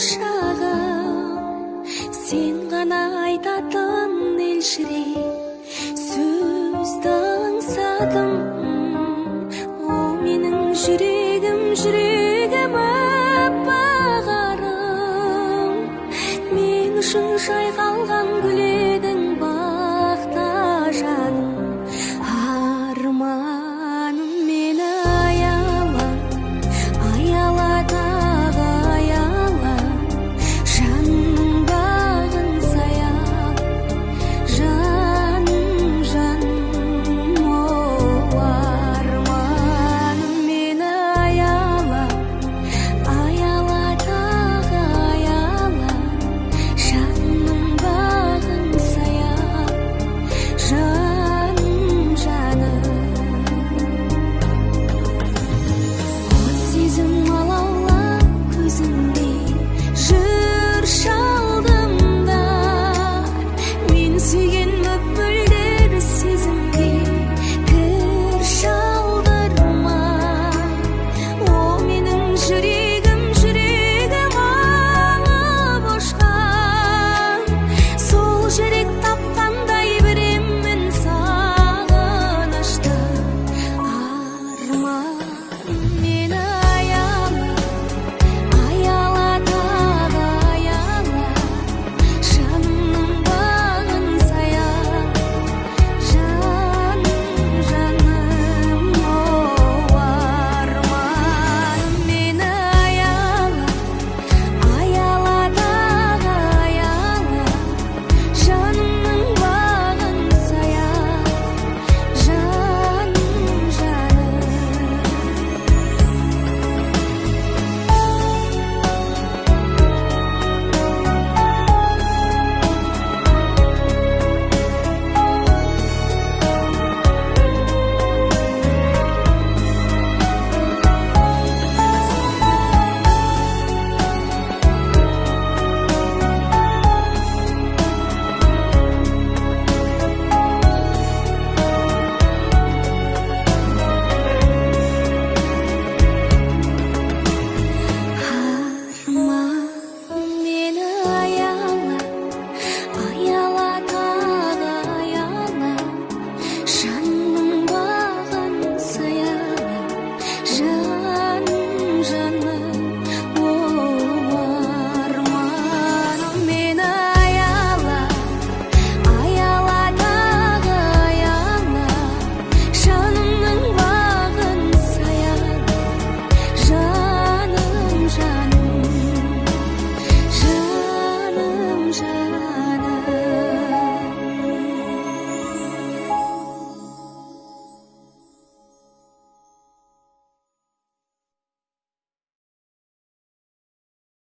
шағым сен ғана айтатын елжірей сөзді аңсадым ол менің жүрегім